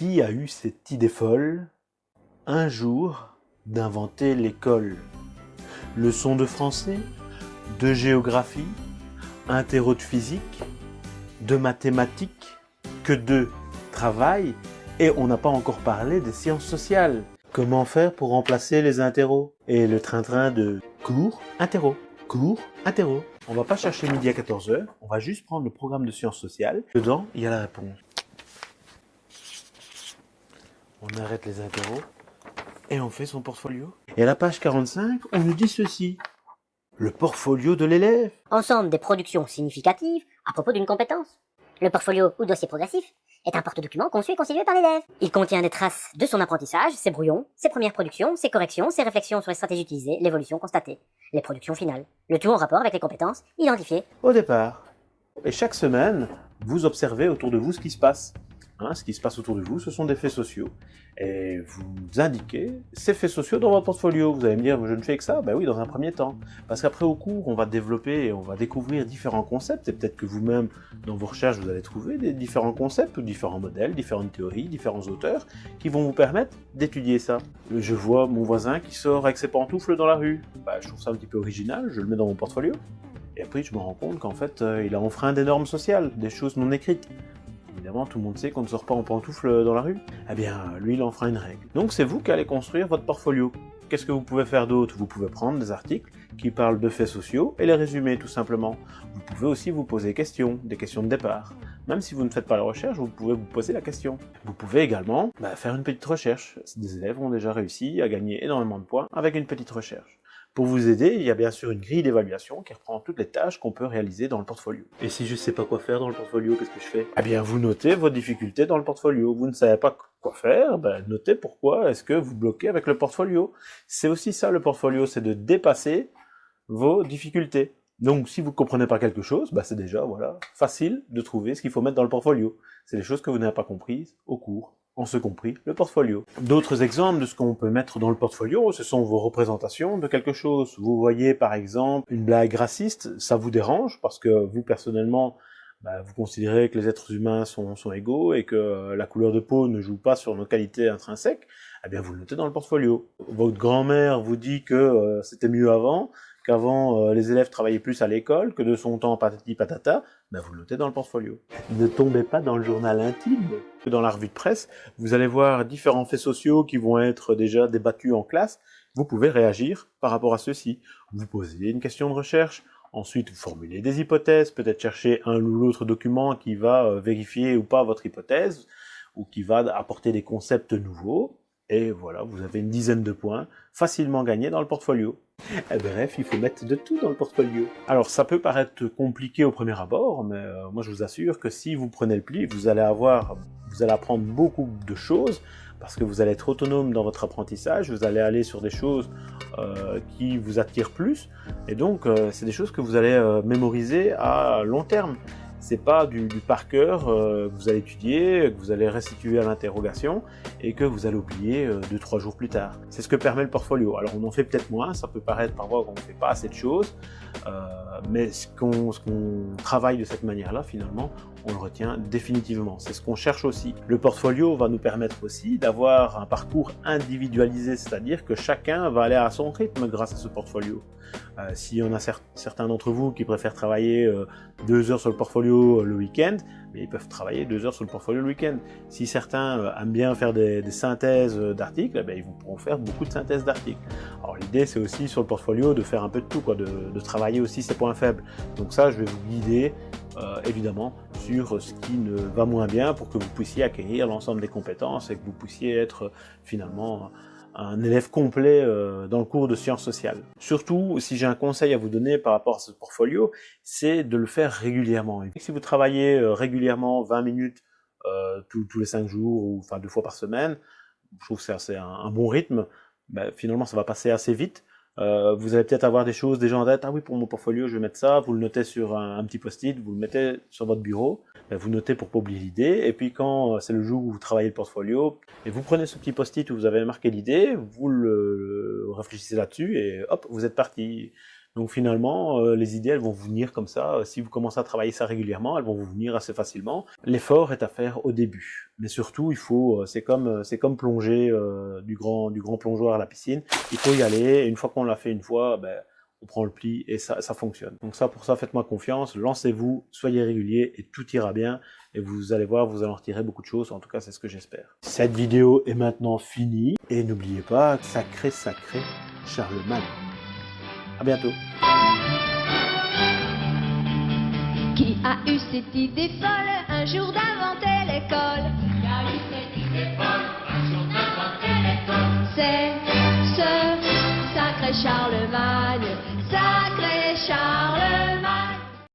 Qui a eu cette idée folle, un jour, d'inventer l'école Leçons de français, de géographie, interro de physique, de mathématiques, que de travail, et on n'a pas encore parlé des sciences sociales. Comment faire pour remplacer les interros? Et le train-train de cours, interro, cours, interro. On va pas chercher midi à 14h, on va juste prendre le programme de sciences sociales. Dedans, il y a la réponse. On arrête les interros et on fait son portfolio. Et à la page 45, on nous dit ceci. Le portfolio de l'élève. Ensemble des productions significatives à propos d'une compétence. Le portfolio ou dossier progressif est un porte-document conçu et constitué par l'élève. Il contient des traces de son apprentissage, ses brouillons, ses premières productions, ses corrections, ses réflexions sur les stratégies utilisées, l'évolution constatée, les productions finales. Le tout en rapport avec les compétences identifiées. Au départ. Et chaque semaine, vous observez autour de vous ce qui se passe. Hein, ce qui se passe autour de vous, ce sont des faits sociaux. Et vous indiquez ces faits sociaux dans votre portfolio. Vous allez me dire, je ne fais que ça Ben oui, dans un premier temps. Parce qu'après, au cours, on va développer et on va découvrir différents concepts. Et peut-être que vous-même, dans vos recherches, vous allez trouver des différents concepts différents modèles, différentes théories, différents auteurs qui vont vous permettre d'étudier ça. Je vois mon voisin qui sort avec ses pantoufles dans la rue. Ben, je trouve ça un petit peu original, je le mets dans mon portfolio. Et après, je me rends compte qu'en fait, euh, il a enfreint des normes sociales, des choses non écrites. Évidemment, tout le monde sait qu'on ne sort pas en pantoufle dans la rue. Eh bien, lui, il en fera une règle. Donc c'est vous qui allez construire votre portfolio. Qu'est-ce que vous pouvez faire d'autre? Vous pouvez prendre des articles qui parlent de faits sociaux et les résumer tout simplement. Vous pouvez aussi vous poser des questions, des questions de départ. Même si vous ne faites pas la recherche, vous pouvez vous poser la question. Vous pouvez également bah, faire une petite recherche. Des élèves ont déjà réussi à gagner énormément de points avec une petite recherche. Pour vous aider, il y a bien sûr une grille d'évaluation qui reprend toutes les tâches qu'on peut réaliser dans le portfolio. Et si je ne sais pas quoi faire dans le portfolio, qu'est-ce que je fais? Eh bien, vous notez vos difficultés dans le portfolio. Vous ne savez pas quoi faire, ben, notez pourquoi est-ce que vous bloquez avec le portfolio. C'est aussi ça le portfolio, c'est de dépasser vos difficultés. Donc, si vous ne comprenez pas quelque chose, ben, c'est déjà voilà facile de trouver ce qu'il faut mettre dans le portfolio. C'est les choses que vous n'avez pas comprises au cours en ce compris le portfolio. D'autres exemples de ce qu'on peut mettre dans le portfolio, ce sont vos représentations de quelque chose. Vous voyez par exemple une blague raciste, ça vous dérange parce que vous personnellement, bah, vous considérez que les êtres humains sont, égaux et que la couleur de peau ne joue pas sur nos qualités intrinsèques, eh bien vous le notez dans le portfolio. Votre grand-mère vous dit que euh, c'était mieux avant, qu'avant euh, les élèves travaillaient plus à l'école, que de son temps patati patata, ben vous le notez dans le portfolio. Ne tombez pas dans le journal intime. Dans la revue de presse, vous allez voir différents faits sociaux qui vont être déjà débattus en classe. Vous pouvez réagir par rapport à ceux-ci. Vous posez une question de recherche, ensuite vous formulez des hypothèses, peut-être chercher un ou l'autre document qui va euh, vérifier ou pas votre hypothèse, ou qui va apporter des concepts nouveaux. Et voilà, vous avez une dizaine de points facilement gagnés dans le portfolio. Et bref, il faut mettre de tout dans le portfolio. Alors ça peut paraître compliqué au premier abord, mais euh, moi je vous assure que si vous prenez le pli, vous allez avoir, vous allez apprendre beaucoup de choses, parce que vous allez être autonome dans votre apprentissage, vous allez aller sur des choses euh, qui vous attirent plus, et donc euh, c'est des choses que vous allez mémoriser à long terme c'est pas du, par cœur euh, que vous allez étudier, que vous allez restituer à l'interrogation et que vous allez oublier euh, deux trois jours plus tard. C'est ce que permet le portfolio. Alors on en fait peut-être moins, ça peut paraître parfois qu'on ne fait pas assez de choses, euh, mais ce qu'on travaille de cette manière-là, finalement, on le retient définitivement. C'est ce qu'on cherche aussi. Le portfolio va nous permettre aussi d'avoir un parcours individualisé, c'est-à-dire que chacun va aller à son rythme grâce à ce portfolio. Euh, S'il y en a certains d'entre vous qui préfèrent travailler euh, deux heures sur le portfolio euh, le week-end, ils peuvent travailler deux heures sur le portfolio le week-end. Si certains euh, aiment bien faire des, synthèses d'articles, eh ben, ils pourront faire beaucoup de synthèses d'articles. Alors l'idée c'est aussi sur le portfolio de faire un peu de tout, quoi, de, de travailler aussi ses points faibles. Donc ça je vais vous guider euh, évidemment sur ce qui ne va moins bien pour que vous puissiez acquérir l'ensemble des compétences et que vous puissiez être finalement un élève complet euh, dans le cours de sciences sociales. Surtout, si j'ai un conseil à vous donner par rapport à ce portfolio, c'est de le faire régulièrement. Si vous travaillez euh, régulièrement 20 minutes tous, les 5 jours ou enfin deux fois par semaine, je trouve que c'est un, un, bon rythme, ben, finalement ça va passer assez vite. Euh, vous allez peut-être avoir des choses déjà en tête. Ah oui, pour mon portfolio, je vais mettre ça. Vous le notez sur un, petit post-it, vous le mettez sur votre bureau. Ben, vous notez pour pas oublier l'idée. Et puis quand euh, c'est le jour où vous travaillez le portfolio, et vous prenez ce petit post-it où vous avez marqué l'idée, vous le, réfléchissez là-dessus et hop, vous êtes parti. Donc finalement, euh, les idées, elles vont vous venir comme ça. Si vous commencez à travailler ça régulièrement, elles vont vous venir assez facilement. L'effort est à faire au début. Mais surtout, il faut, euh, c'est comme, c'est comme plonger du grand, du grand plongeoir à la piscine. Il faut y aller. Et une fois qu'on l'a fait une fois, ben, on prend le pli et ça, fonctionne. Donc ça, pour ça, faites-moi confiance, lancez-vous, soyez régulier et tout ira bien. Et vous allez voir, vous allez en retirer beaucoup de choses. En tout cas, c'est ce que j'espère. Cette vidéo est maintenant finie. Et n'oubliez pas, sacré, sacré, Charlemagne. À bientôt. Qui a eu cette idée folle un jour d'inventer l'école?